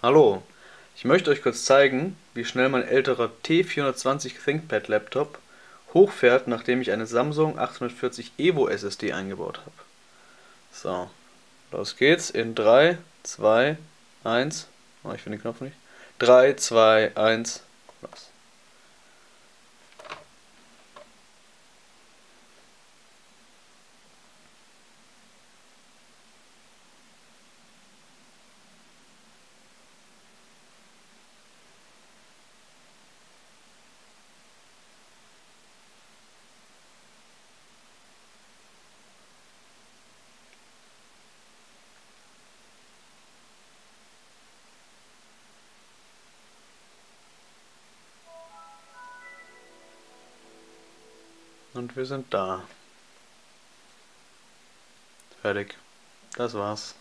Hallo, ich möchte euch kurz zeigen, wie schnell mein älterer T420 ThinkPad Laptop hochfährt, nachdem ich eine Samsung 840 EVO SSD eingebaut habe. So, los geht's in 3, 2, 1, oh, ich finde den Knopf nicht, 3, 2, 1, los. Und wir sind da. Fertig. Das war's.